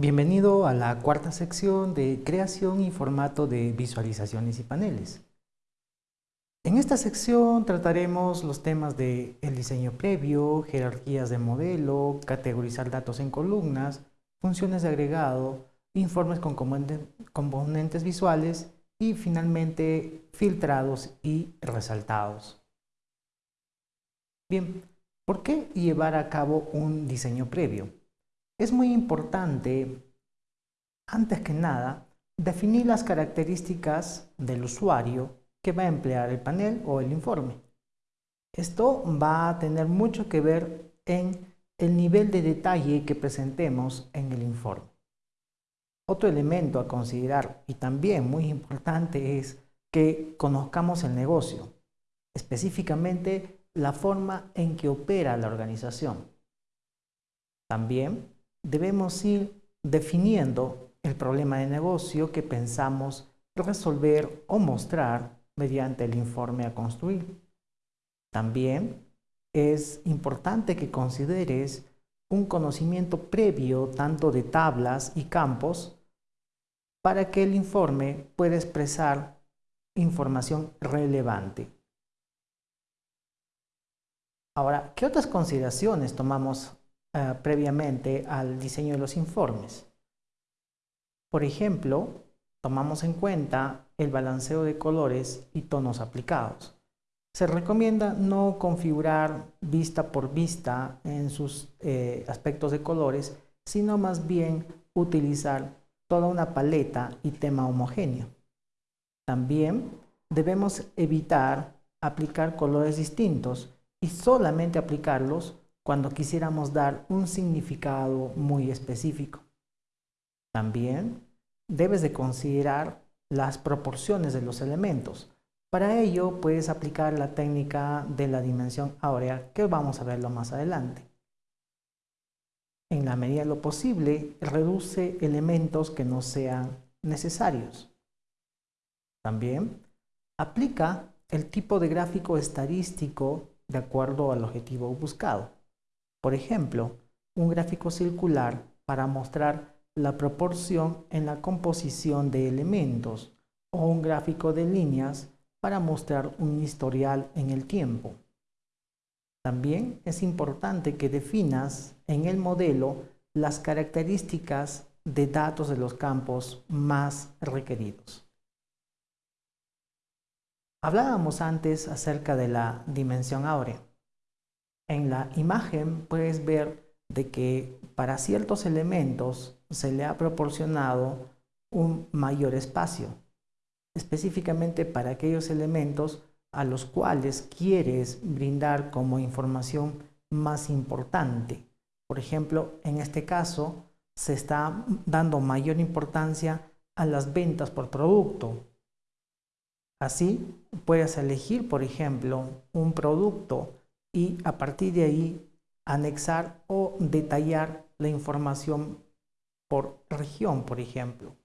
Bienvenido a la cuarta sección de creación y formato de visualizaciones y paneles. En esta sección trataremos los temas de el diseño previo, jerarquías de modelo, categorizar datos en columnas, funciones de agregado, informes con componentes visuales y finalmente filtrados y resaltados. Bien, ¿por qué llevar a cabo un diseño previo? Es muy importante, antes que nada, definir las características del usuario que va a emplear el panel o el informe. Esto va a tener mucho que ver en el nivel de detalle que presentemos en el informe. Otro elemento a considerar y también muy importante es que conozcamos el negocio, específicamente la forma en que opera la organización. También debemos ir definiendo el problema de negocio que pensamos resolver o mostrar mediante el informe a construir. También es importante que consideres un conocimiento previo tanto de tablas y campos para que el informe pueda expresar información relevante. Ahora, ¿qué otras consideraciones tomamos eh, previamente al diseño de los informes. Por ejemplo, tomamos en cuenta el balanceo de colores y tonos aplicados. Se recomienda no configurar vista por vista en sus eh, aspectos de colores, sino más bien utilizar toda una paleta y tema homogéneo. También debemos evitar aplicar colores distintos y solamente aplicarlos cuando quisiéramos dar un significado muy específico. También debes de considerar las proporciones de los elementos. Para ello puedes aplicar la técnica de la dimensión áurea que vamos a verlo más adelante. En la medida de lo posible, reduce elementos que no sean necesarios. También aplica el tipo de gráfico estadístico de acuerdo al objetivo buscado. Por ejemplo, un gráfico circular para mostrar la proporción en la composición de elementos o un gráfico de líneas para mostrar un historial en el tiempo. También es importante que definas en el modelo las características de datos de los campos más requeridos. Hablábamos antes acerca de la dimensión áurea. En la imagen puedes ver de que para ciertos elementos se le ha proporcionado un mayor espacio, específicamente para aquellos elementos a los cuales quieres brindar como información más importante. Por ejemplo, en este caso se está dando mayor importancia a las ventas por producto. Así, puedes elegir, por ejemplo, un producto y a partir de ahí anexar o detallar la información por región, por ejemplo.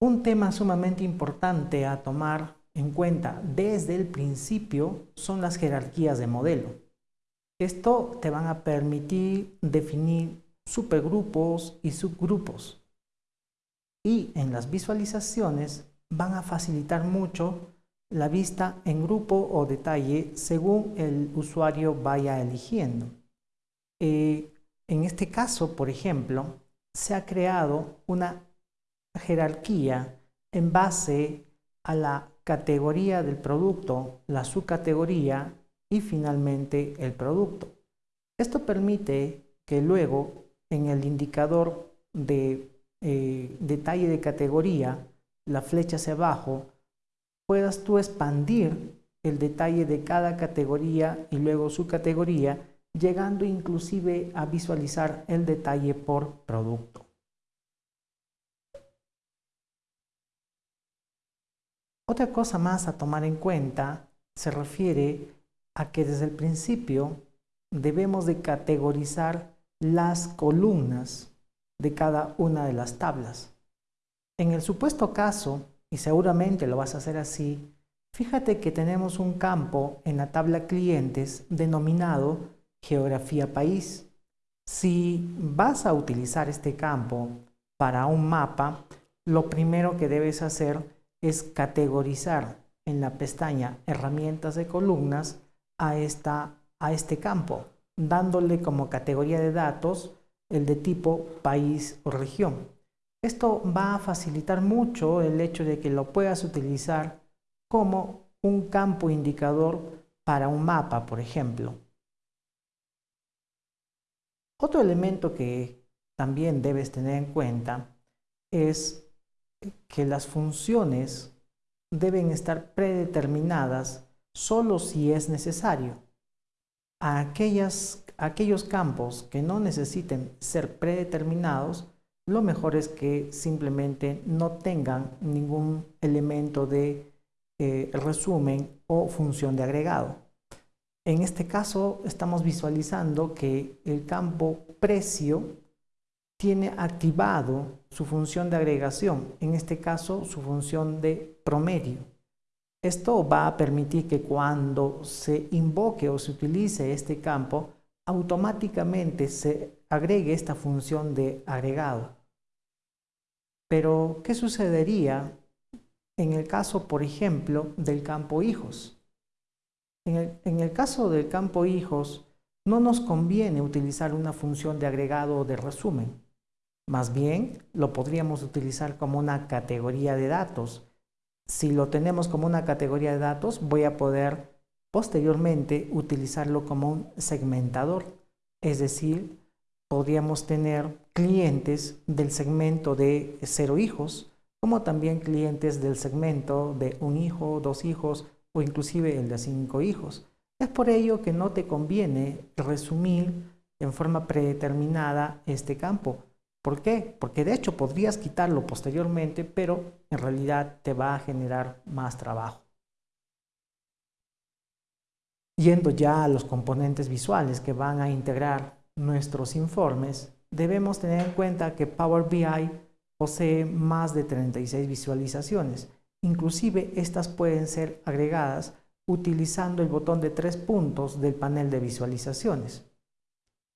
Un tema sumamente importante a tomar en cuenta desde el principio son las jerarquías de modelo. Esto te van a permitir definir supergrupos y subgrupos. Y en las visualizaciones van a facilitar mucho la vista en grupo o detalle según el usuario vaya eligiendo. Eh, en este caso, por ejemplo, se ha creado una jerarquía en base a la categoría del producto, la subcategoría y finalmente el producto. Esto permite que luego en el indicador de eh, detalle de categoría, la flecha hacia abajo, puedas tú expandir el detalle de cada categoría y luego su categoría, llegando inclusive a visualizar el detalle por producto. Otra cosa más a tomar en cuenta se refiere a que desde el principio debemos de categorizar las columnas de cada una de las tablas. En el supuesto caso y seguramente lo vas a hacer así, fíjate que tenemos un campo en la tabla clientes denominado geografía país. Si vas a utilizar este campo para un mapa, lo primero que debes hacer es categorizar en la pestaña Herramientas de columnas a, esta, a este campo, dándole como categoría de datos el de tipo país o región. Esto va a facilitar mucho el hecho de que lo puedas utilizar como un campo indicador para un mapa, por ejemplo. Otro elemento que también debes tener en cuenta es que las funciones deben estar predeterminadas solo si es necesario. A aquellos campos que no necesiten ser predeterminados, lo mejor es que simplemente no tengan ningún elemento de eh, resumen o función de agregado. En este caso estamos visualizando que el campo precio tiene activado su función de agregación, en este caso su función de promedio. Esto va a permitir que cuando se invoque o se utilice este campo, automáticamente se agregue esta función de agregado. Pero, ¿qué sucedería en el caso, por ejemplo, del campo hijos? En el, caso del campo hijos, no nos conviene utilizar una función de agregado o de resumen. Más bien, lo podríamos utilizar como una categoría de datos. Si lo tenemos como una categoría de datos, voy a poder posteriormente utilizarlo como un segmentador. Es decir, podríamos tener clientes del segmento de cero hijos, como también clientes del segmento de un hijo, dos hijos o inclusive el de cinco hijos. Es por ello que no te conviene resumir en forma predeterminada este campo, ¿Por qué? Porque de hecho podrías quitarlo posteriormente, pero en realidad te va a generar más trabajo. Yendo ya a los componentes visuales que van a integrar nuestros informes, debemos tener en cuenta que Power BI posee más de 36 visualizaciones. Inclusive estas pueden ser agregadas utilizando el botón de tres puntos del panel de visualizaciones.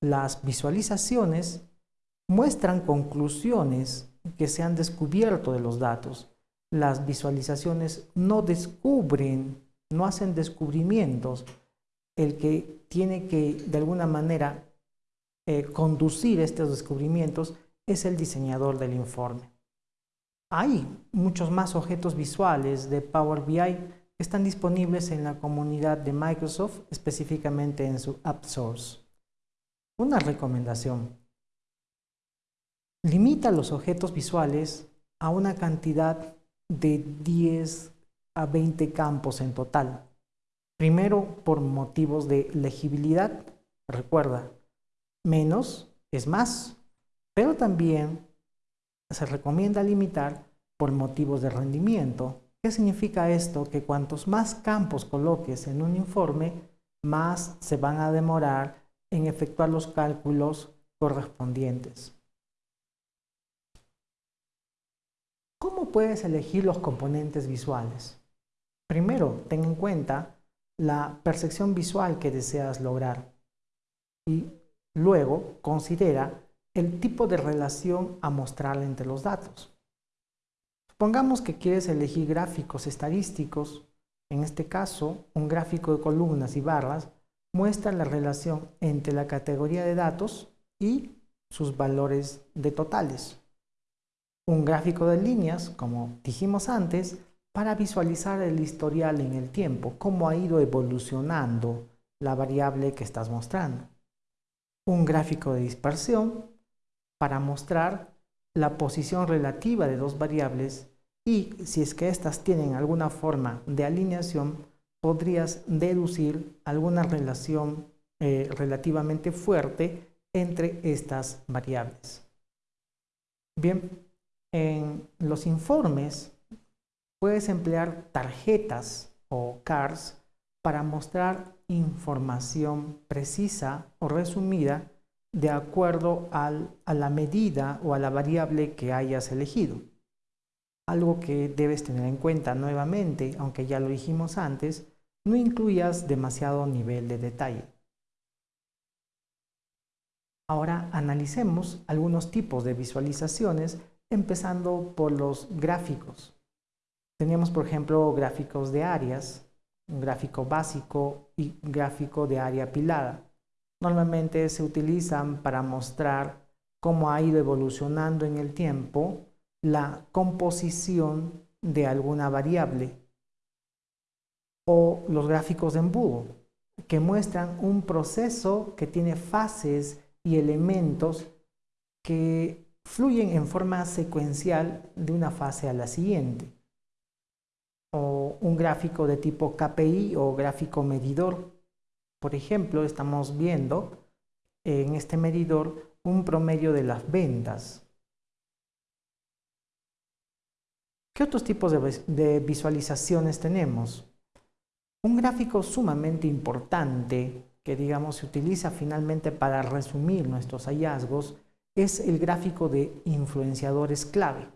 Las visualizaciones muestran conclusiones que se han descubierto de los datos. Las visualizaciones no descubren, no hacen descubrimientos. El que tiene que, de alguna manera, eh, conducir estos descubrimientos es el diseñador del informe. Hay muchos más objetos visuales de Power BI que están disponibles en la comunidad de Microsoft, específicamente en su App Source. Una recomendación. Limita los objetos visuales a una cantidad de 10 a 20 campos en total. Primero, por motivos de legibilidad. Recuerda, menos es más, pero también se recomienda limitar por motivos de rendimiento. ¿Qué significa esto? Que cuantos más campos coloques en un informe, más se van a demorar en efectuar los cálculos correspondientes. ¿Cómo puedes elegir los componentes visuales? Primero, ten en cuenta la percepción visual que deseas lograr. Y luego considera el tipo de relación a mostrar entre los datos. Supongamos que quieres elegir gráficos estadísticos, en este caso un gráfico de columnas y barras muestra la relación entre la categoría de datos y sus valores de totales. Un gráfico de líneas, como dijimos antes, para visualizar el historial en el tiempo, cómo ha ido evolucionando la variable que estás mostrando. Un gráfico de dispersión para mostrar la posición relativa de dos variables y si es que éstas tienen alguna forma de alineación, podrías deducir alguna relación eh, relativamente fuerte entre estas variables. Bien, en los informes puedes emplear tarjetas o cards para mostrar información precisa o resumida de acuerdo a la medida o a la variable que hayas elegido. Algo que debes tener en cuenta nuevamente, aunque ya lo dijimos antes, no incluyas demasiado nivel de detalle. Ahora analicemos algunos tipos de visualizaciones, empezando por los gráficos. Tenemos, por ejemplo, gráficos de áreas, un gráfico básico y gráfico de área apilada. Normalmente se utilizan para mostrar cómo ha ido evolucionando en el tiempo la composición de alguna variable o los gráficos de embudo que muestran un proceso que tiene fases y elementos que fluyen en forma secuencial de una fase a la siguiente un gráfico de tipo KPI o gráfico medidor por ejemplo estamos viendo en este medidor un promedio de las ventas ¿Qué otros tipos de, visualizaciones tenemos? Un gráfico sumamente importante que digamos se utiliza finalmente para resumir nuestros hallazgos es el gráfico de influenciadores clave.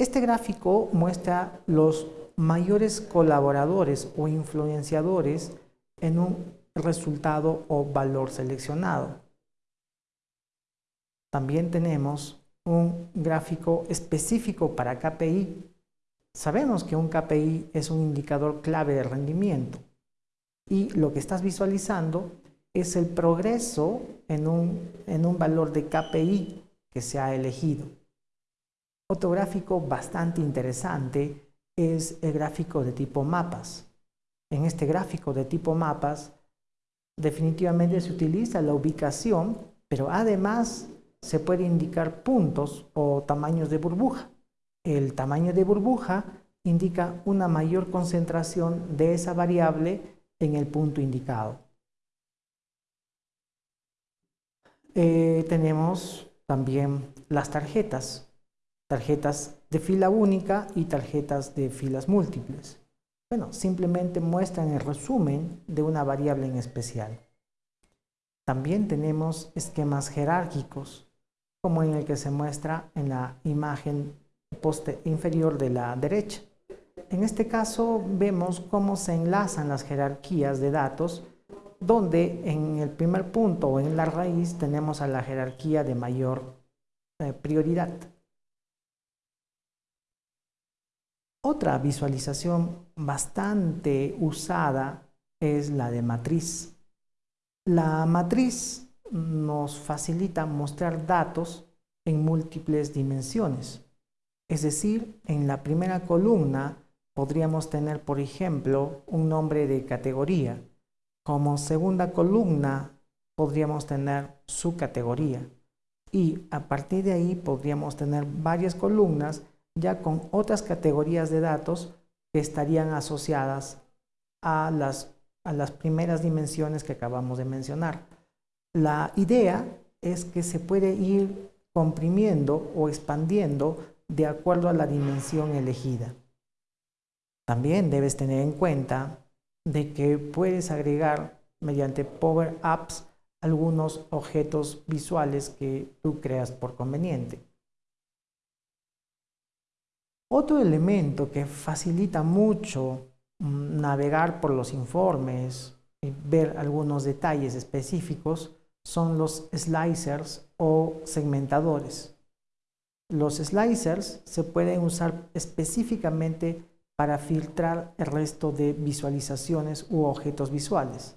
Este gráfico muestra los mayores colaboradores o influenciadores en un resultado o valor seleccionado. También tenemos un gráfico específico para KPI Sabemos que un KPI es un indicador clave de rendimiento y lo que estás visualizando es el progreso en un, en un valor de KPI que se ha elegido. Otro gráfico bastante interesante es el gráfico de tipo mapas. En este gráfico de tipo mapas definitivamente se utiliza la ubicación, pero además se puede indicar puntos o tamaños de burbuja. El tamaño de burbuja indica una mayor concentración de esa variable en el punto indicado. Eh, tenemos también las tarjetas, tarjetas de fila única y tarjetas de filas múltiples. Bueno, simplemente muestran el resumen de una variable en especial. También tenemos esquemas jerárquicos, como en el que se muestra en la imagen poste inferior de la derecha. En este caso vemos cómo se enlazan las jerarquías de datos donde en el primer punto o en la raíz tenemos a la jerarquía de mayor eh, prioridad. Otra visualización bastante usada es la de matriz. La matriz nos facilita mostrar datos en múltiples dimensiones. Es decir, en la primera columna podríamos tener, por ejemplo, un nombre de categoría. Como segunda columna podríamos tener su categoría. Y a partir de ahí podríamos tener varias columnas ya con otras categorías de datos que estarían asociadas a las, a las primeras dimensiones que acabamos de mencionar. La idea es que se puede ir comprimiendo o expandiendo de acuerdo a la dimensión elegida. También debes tener en cuenta de que puedes agregar mediante Power Apps algunos objetos visuales que tú creas por conveniente. Otro elemento que facilita mucho mm, navegar por los informes y ver algunos detalles específicos son los slicers o segmentadores. Los slicers se pueden usar específicamente para filtrar el resto de visualizaciones u objetos visuales.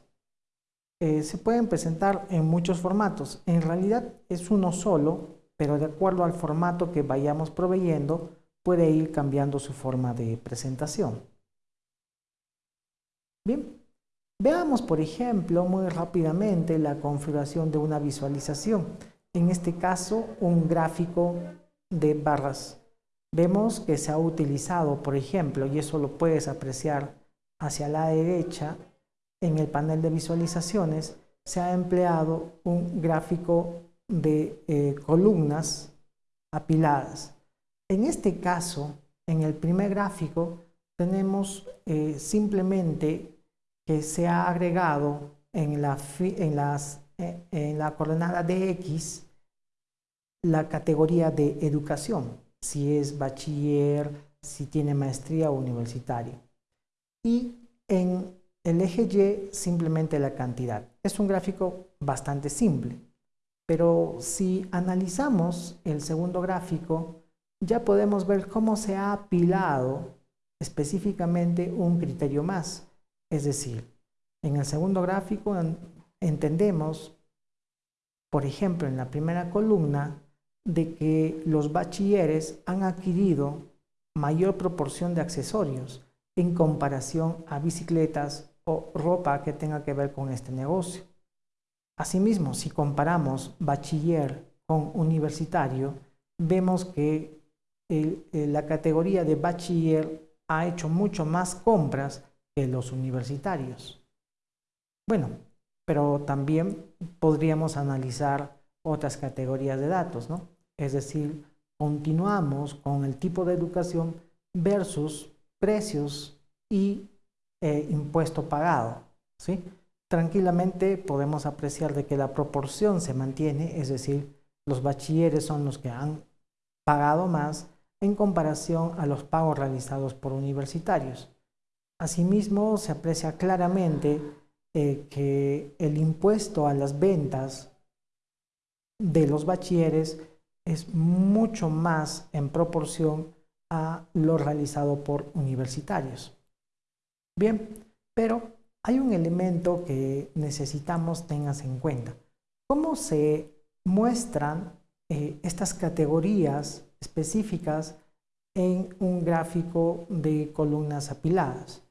Eh, se pueden presentar en muchos formatos. En realidad es uno solo, pero de acuerdo al formato que vayamos proveyendo, puede ir cambiando su forma de presentación. Bien, veamos por ejemplo muy rápidamente la configuración de una visualización. En este caso, un gráfico de barras. Vemos que se ha utilizado, por ejemplo, y eso lo puedes apreciar hacia la derecha, en el panel de visualizaciones, se ha empleado un gráfico de eh, columnas apiladas. En este caso, en el primer gráfico, tenemos eh, simplemente que se ha agregado en la, en, las, eh, en la coordenada de X la categoría de educación, si es bachiller, si tiene maestría o universitario. Y en el eje Y simplemente la cantidad. Es un gráfico bastante simple. Pero si analizamos el segundo gráfico, ya podemos ver cómo se ha apilado específicamente un criterio más. Es decir, en el segundo gráfico entendemos, por ejemplo, en la primera columna, de que los bachilleres han adquirido mayor proporción de accesorios en comparación a bicicletas o ropa que tenga que ver con este negocio. Asimismo, si comparamos bachiller con universitario, vemos que la categoría de bachiller ha hecho mucho más compras que los universitarios. Bueno, pero también podríamos analizar otras categorías de datos, ¿no? Es decir, continuamos con el tipo de educación versus precios y eh, impuesto pagado, ¿sí? Tranquilamente podemos apreciar de que la proporción se mantiene, es decir, los bachilleres son los que han pagado más en comparación a los pagos realizados por universitarios. Asimismo, se aprecia claramente eh, que el impuesto a las ventas de los bachilleres es mucho más en proporción a lo realizado por universitarios. Bien, pero hay un elemento que necesitamos tengas en cuenta. ¿Cómo se muestran eh, estas categorías específicas en un gráfico de columnas apiladas?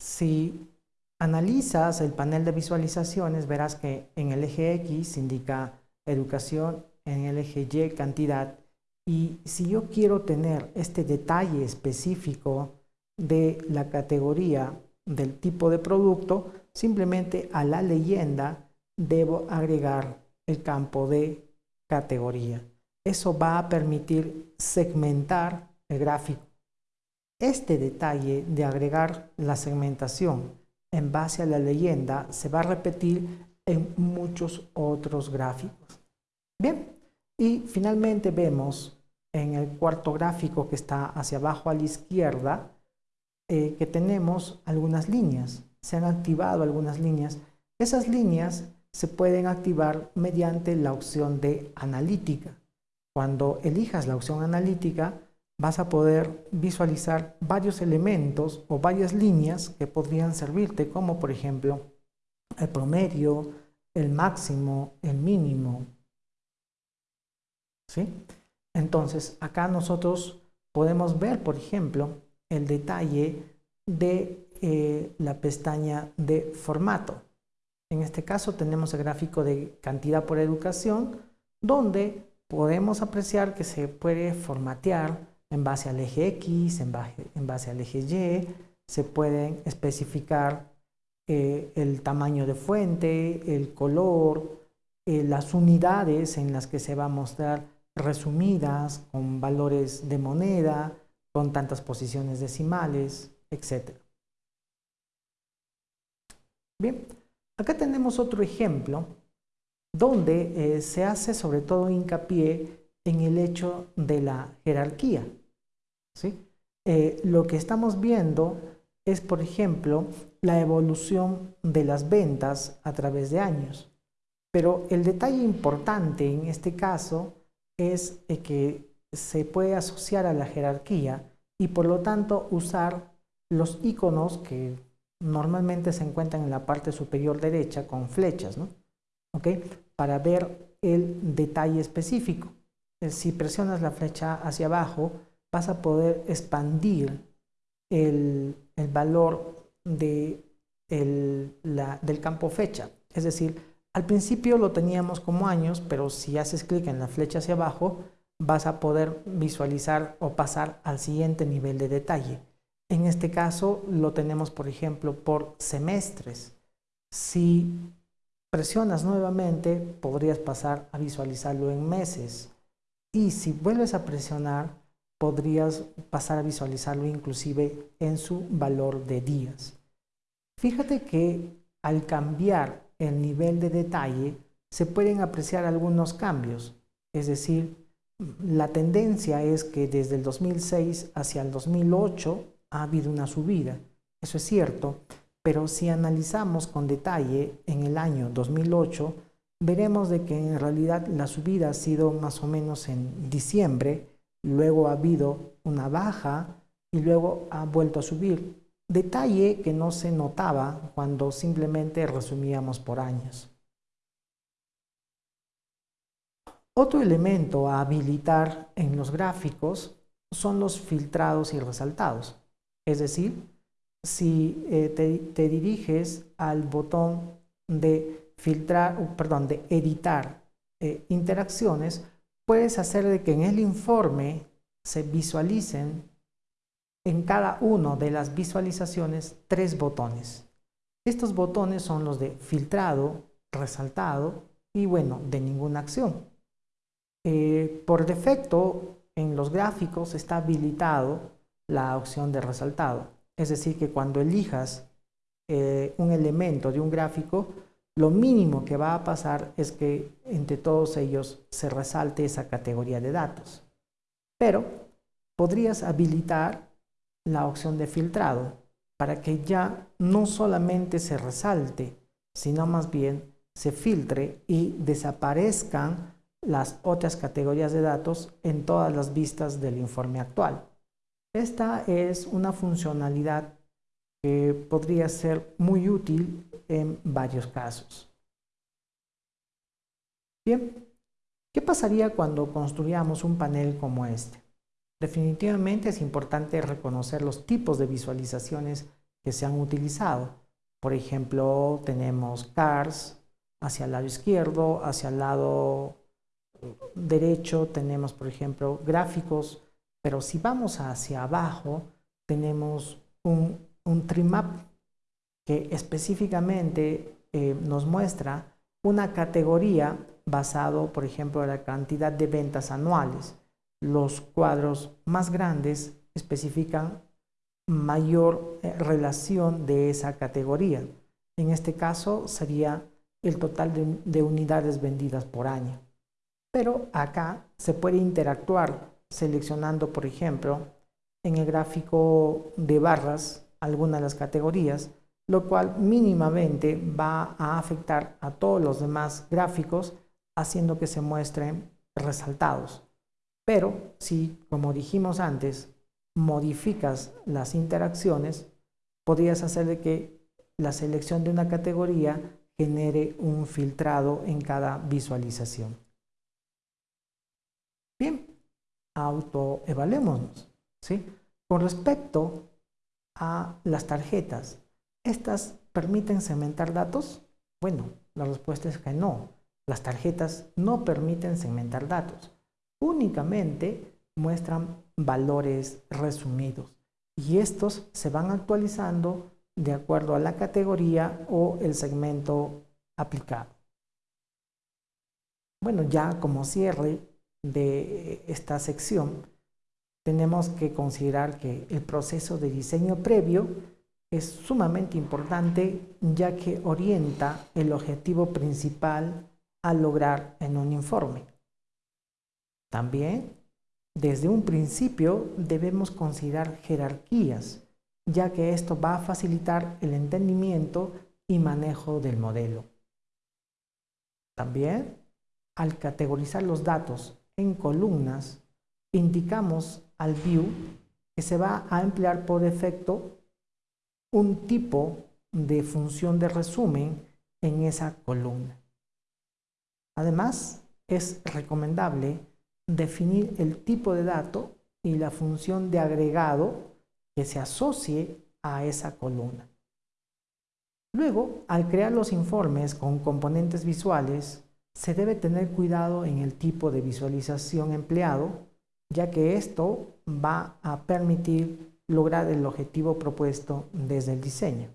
Si analizas el panel de visualizaciones, verás que en el eje X indica educación, en el eje Y cantidad, y si yo quiero tener este detalle específico de la categoría del tipo de producto, simplemente a la leyenda debo agregar el campo de categoría. Eso va a permitir segmentar el gráfico. Este detalle de agregar la segmentación en base a la leyenda se va a repetir en muchos otros gráficos. Bien, y finalmente vemos en el cuarto gráfico que está hacia abajo a la izquierda eh, que tenemos algunas líneas. Se han activado algunas líneas. Esas líneas se pueden activar mediante la opción de analítica. Cuando elijas la opción analítica, vas a poder visualizar varios elementos o varias líneas que podrían servirte, como por ejemplo el promedio, el máximo, el mínimo. ¿Sí? Entonces, acá nosotros podemos ver, por ejemplo, el detalle de eh, la pestaña de formato. En este caso tenemos el gráfico de cantidad por educación, donde podemos apreciar que se puede formatear en base al eje X, en base, al eje Y, se pueden especificar eh, el tamaño de fuente, el color, eh, las unidades en las que se va a mostrar resumidas con valores de moneda, con tantas posiciones decimales, etc. Bien, acá tenemos otro ejemplo donde eh, se hace sobre todo hincapié en el hecho de la jerarquía. ¿sí? Eh, lo que estamos viendo es, por ejemplo, la evolución de las ventas a través de años. Pero el detalle importante en este caso es que se puede asociar a la jerarquía y por lo tanto usar los iconos que normalmente se encuentran en la parte superior derecha con flechas, ¿no? Para ver el detalle específico. Si presionas la flecha hacia abajo, vas a poder expandir el, valor de del campo fecha. Es decir, al principio lo teníamos como años, pero si haces clic en la flecha hacia abajo, vas a poder visualizar o pasar al siguiente nivel de detalle. En este caso lo tenemos, por ejemplo, por semestres. Si presionas nuevamente, podrías pasar a visualizarlo en meses. Y si vuelves a presionar, podrías pasar a visualizarlo inclusive en su valor de días. Fíjate que al cambiar el nivel de detalle se pueden apreciar algunos cambios, es decir, la tendencia es que desde el 2006 hacia el 2008 ha habido una subida, eso es cierto, pero si analizamos con detalle en el año 2008, veremos de que en realidad la subida ha sido más o menos en diciembre, luego ha habido una baja y luego ha vuelto a subir. Detalle que no se notaba cuando simplemente resumíamos por años. Otro elemento a habilitar en los gráficos son los filtrados y resaltados. Es decir, si eh, te, diriges al botón de filtrar, perdón, de editar eh, interacciones, puedes hacer de que en el informe se visualicen en cada una de las visualizaciones tres botones. Estos botones son los de filtrado, resaltado y bueno, de ninguna acción. Eh, por defecto, en los gráficos está habilitado la opción de resaltado. Es decir, que cuando elijas eh, un elemento de un gráfico, lo mínimo que va a pasar es que entre todos ellos se resalte esa categoría de datos. Pero podrías habilitar la opción de filtrado para que ya no solamente se resalte, sino más bien se filtre y desaparezcan las otras categorías de datos en todas las vistas del informe actual. Esta es una funcionalidad que podría ser muy útil en varios casos. Bien, ¿qué pasaría cuando construyamos un panel como este? Definitivamente es importante reconocer los tipos de visualizaciones que se han utilizado. Por ejemplo, tenemos cars hacia el lado izquierdo, hacia el lado derecho tenemos, por ejemplo, gráficos pero si vamos hacia abajo, tenemos un, un trimap que específicamente eh, nos muestra una categoría basado, por ejemplo, en la cantidad de ventas anuales. Los cuadros más grandes especifican mayor eh, relación de esa categoría. En este caso sería el total de, de unidades vendidas por año. Pero acá se puede interactuar seleccionando, por ejemplo, en el gráfico de barras alguna de las categorías, lo cual mínimamente va a afectar a todos los demás gráficos, haciendo que se muestren resaltados. Pero si, como dijimos antes, modificas las interacciones, podrías hacer que la selección de una categoría genere un filtrado en cada visualización. Bien, autoevaluémonos. ¿sí? Con respecto a las tarjetas, ¿estas permiten segmentar datos? Bueno, la respuesta es que no. Las tarjetas no permiten segmentar datos. Únicamente muestran valores resumidos y estos se van actualizando de acuerdo a la categoría o el segmento aplicado. Bueno, ya como cierre, de esta sección, tenemos que considerar que el proceso de diseño previo es sumamente importante ya que orienta el objetivo principal a lograr en un informe. También, desde un principio debemos considerar jerarquías, ya que esto va a facilitar el entendimiento y manejo del modelo. También, al categorizar los datos en columnas, indicamos al view que se va a emplear por defecto un tipo de función de resumen en esa columna. Además, es recomendable definir el tipo de dato y la función de agregado que se asocie a esa columna. Luego, al crear los informes con componentes visuales, se debe tener cuidado en el tipo de visualización empleado, ya que esto va a permitir lograr el objetivo propuesto desde el diseño.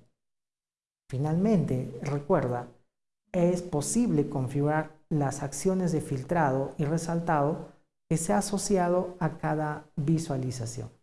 Finalmente, recuerda, es posible configurar las acciones de filtrado y resaltado que se ha asociado a cada visualización.